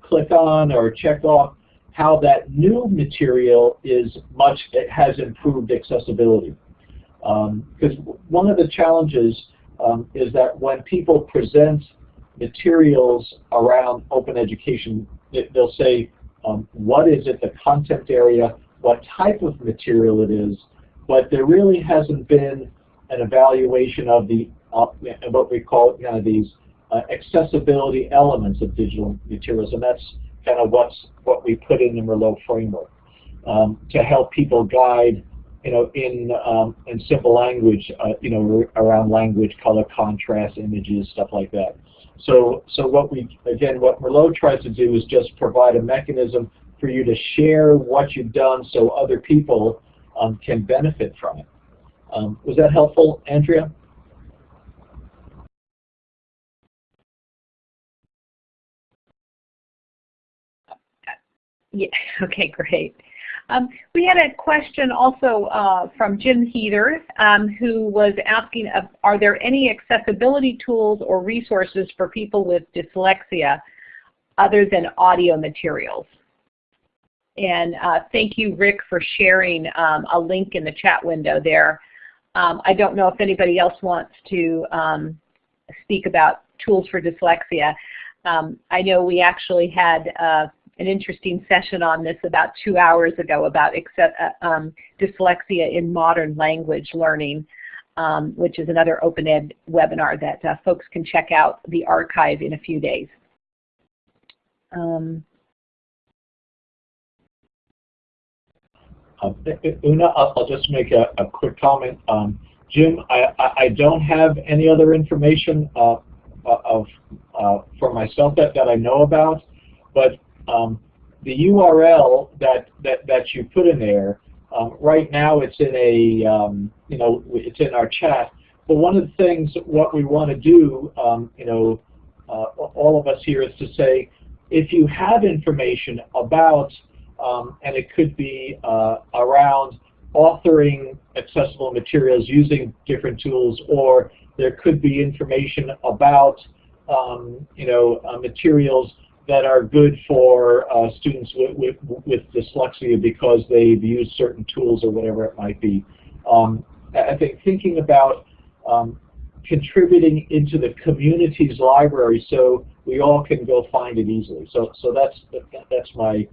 click on or check off how that new material is much, it has improved accessibility. Because um, one of the challenges um, is that when people present materials around open education, they'll say, um, what is it, the content area, what type of material it is, but there really hasn't been an evaluation of the what we call you know, these uh, accessibility elements of digital materials, and that's kind of what's what we put in the Merlot framework um, to help people guide you know, in um, in simple language, uh, you know, around language, color, contrast, images, stuff like that. So, so what we again, what Merlot tries to do is just provide a mechanism for you to share what you've done, so other people um, can benefit from it. Um, was that helpful, Andrea? Yeah. Okay. Great. Um, we had a question also uh, from Jim Heather um, who was asking, uh, are there any accessibility tools or resources for people with dyslexia other than audio materials? And uh, thank you, Rick, for sharing um, a link in the chat window there. Um, I don't know if anybody else wants to um, speak about tools for dyslexia. Um, I know we actually had uh, an interesting session on this about two hours ago about uh, um, dyslexia in modern language learning, um, which is another open ed webinar that uh, folks can check out the archive in a few days. Um, Uh, Una, I'll, I'll, just make a, a quick comment. Um, Jim, I, I, don't have any other information uh, uh, of uh, for myself that, that I know about, but um, the URL that, that, that you put in there, um, right now it's in a, um, you know, it's in our chat, but one of the things, what we want to do, um, you know, uh, all of us here is to say, if you have information about um, and it could be uh, around authoring accessible materials using different tools, or there could be information about um, you know uh, materials that are good for uh, students with, with, with, dyslexia because they've used certain tools or whatever it might be. Um, I think thinking about um, contributing into the community's library so we all can go find it easily. So, so that's that's my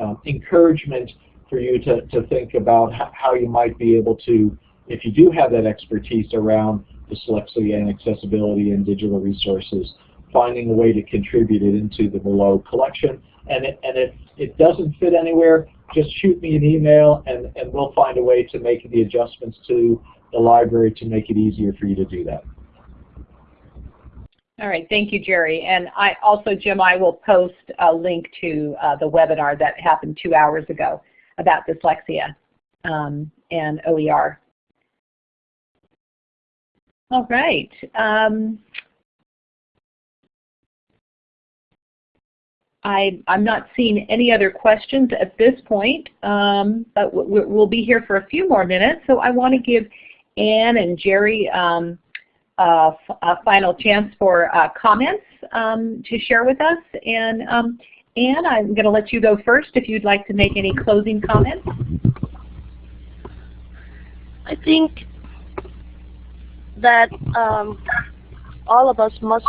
um, encouragement for you to, to think about how you might be able to, if you do have that expertise around dyslexia and accessibility and digital resources, finding a way to contribute it into the Merlot collection. And, it, and if it doesn't fit anywhere, just shoot me an email and, and we'll find a way to make the adjustments to the library to make it easier for you to do that. All right, thank you, Gerry. And I also, Jim, I will post a link to uh, the webinar that happened two hours ago about dyslexia um, and OER. All right. Um, I, am not seeing any other questions at this point, um, but we'll be here for a few more minutes. So I want to give Anne and Gerry um, a final chance for uh, comments um, to share with us. And um, Anne, I'm going to let you go first if you'd like to make any closing comments. I think that um, all of us must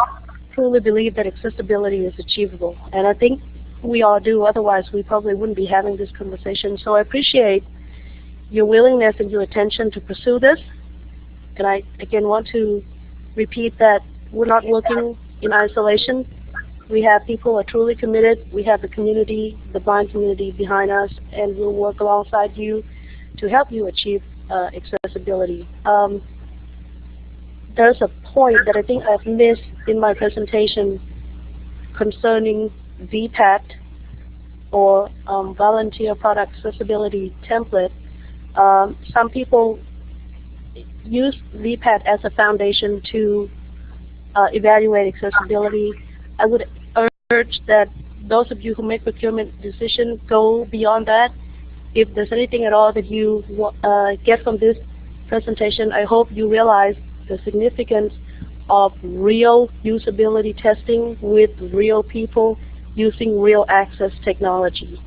truly believe that accessibility is achievable. And I think we all do, otherwise we probably wouldn't be having this conversation. So I appreciate your willingness and your attention to pursue this. And I again want to repeat that we're not working in isolation. We have people who are truly committed. We have the community, the blind community behind us, and we'll work alongside you to help you achieve uh, accessibility. Um, there's a point that I think I've missed in my presentation concerning VPAT or um, Volunteer Product Accessibility Template. Um, some people use VPAT as a foundation to uh, evaluate accessibility. I would urge that those of you who make procurement decisions go beyond that. If there's anything at all that you uh, get from this presentation, I hope you realize the significance of real usability testing with real people using real access technology.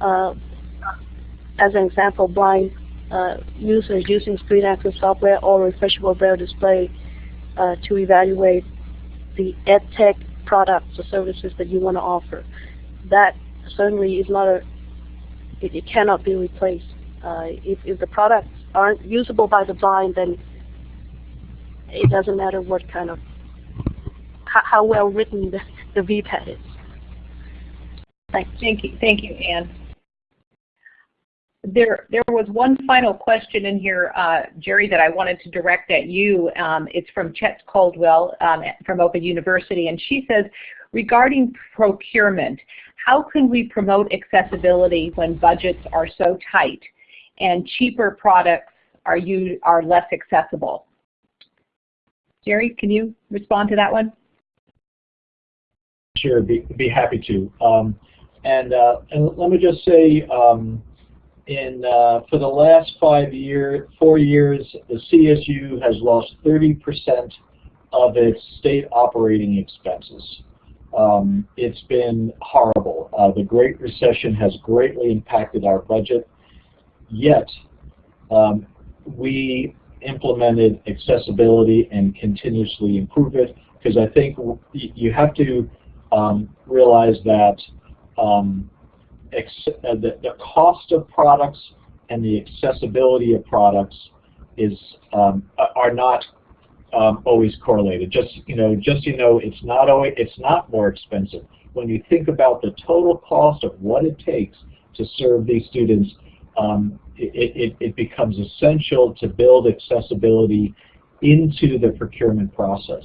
Uh, as an example, blind uh, users using screen access software or refreshable braille display uh, to evaluate the EdTech products or services that you want to offer. That certainly is not a, it, it cannot be replaced. Uh, if, if the products aren't usable by the blind, then it doesn't matter what kind of, how, how well written the, the VPAT is. Thank you. Thank you, Anne. There, there was one final question in here, uh, Gerry, that I wanted to direct at you. Um, it's from Chet Caldwell um, from Open University, and she says, regarding procurement, how can we promote accessibility when budgets are so tight and cheaper products are, you, are less accessible? Gerry, can you respond to that one? Sure, be, be happy to. Um, and, uh, and let me just say, um, in uh, for the last five year, four years, the CSU has lost 30% of its state operating expenses. Um, it's been horrible. Uh, the Great Recession has greatly impacted our budget. Yet, um, we implemented accessibility and continuously improve it because I think you have to um, realize that um, uh, the, the cost of products and the accessibility of products is um, are not um, always correlated. Just you know, just you know, it's not always it's not more expensive. When you think about the total cost of what it takes to serve these students, um, it, it, it becomes essential to build accessibility into the procurement process.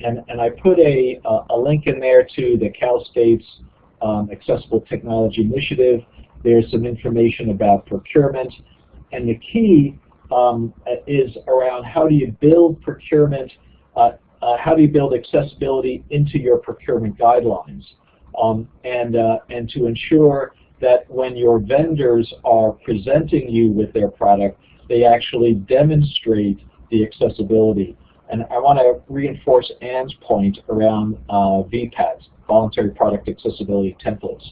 And, and I put a, a link in there to the Cal State's um, Accessible Technology Initiative. There's some information about procurement. And the key um, is around how do you build procurement, uh, uh, how do you build accessibility into your procurement guidelines? Um, and, uh, and to ensure that when your vendors are presenting you with their product, they actually demonstrate the accessibility. And I want to reinforce Anne's point around uh, VPATs, Voluntary Product Accessibility Templates.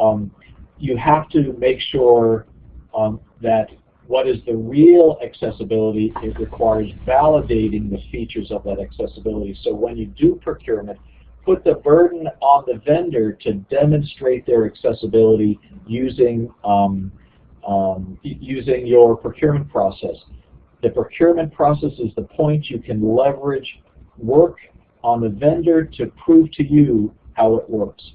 Um, you have to make sure um, that what is the real accessibility, it requires validating the features of that accessibility. So when you do procurement, put the burden on the vendor to demonstrate their accessibility using um, um, using your procurement process. The procurement process is the point you can leverage work on the vendor to prove to you how it works.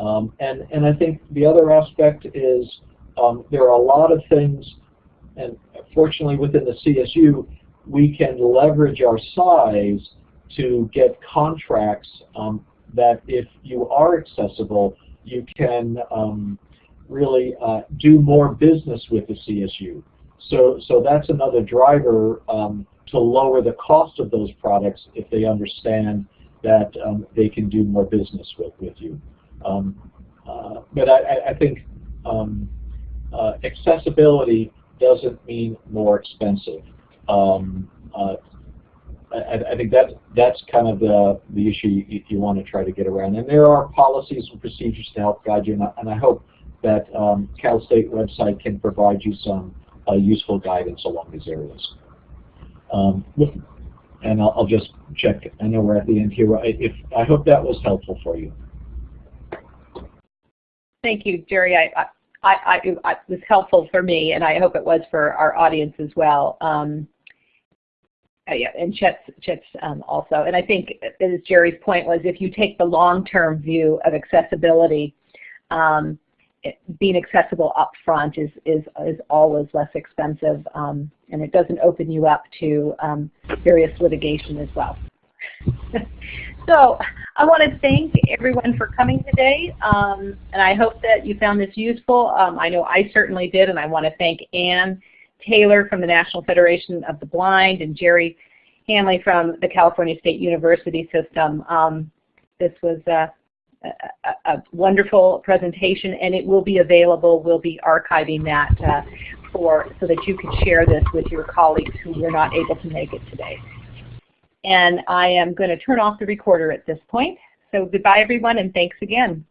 Um, and, and I think the other aspect is um, there are a lot of things, and fortunately within the CSU, we can leverage our size to get contracts um, that if you are accessible, you can um, really uh, do more business with the CSU. So, so that's another driver um, to lower the cost of those products if they understand that um, they can do more business with, with you. Um, uh, but I, I think um, uh, accessibility doesn't mean more expensive. Um, uh, I, I, think that that's kind of the the issue you, you, want to try to get around. And there are policies and procedures to help guide you, and I, and I hope that um, Cal State website can provide you some uh, useful guidance along these areas. Um, and I'll, I'll, just check. I know we're at the end here. If I hope that was helpful for you. Thank you, Gerry. I, I, I, it was helpful for me, and I hope it was for our audience as well. Um, uh, yeah, and Chet's, Chet's um, also. And I think, as Gerry's point was, if you take the long-term view of accessibility, um, it, being accessible up front is, is, is always less expensive, um, and it doesn't open you up to um, various litigation as well. so I want to thank everyone for coming today, um, and I hope that you found this useful. Um, I know I certainly did, and I want to thank Anne Taylor from the National Federation of the Blind and Gerry Hanley from the California State University System. Um, this was a, a, a, wonderful presentation and it will be available. We'll be archiving that uh, for so that you can share this with your colleagues who were not able to make it today. And I am going to turn off the recorder at this point. So goodbye everyone and thanks again.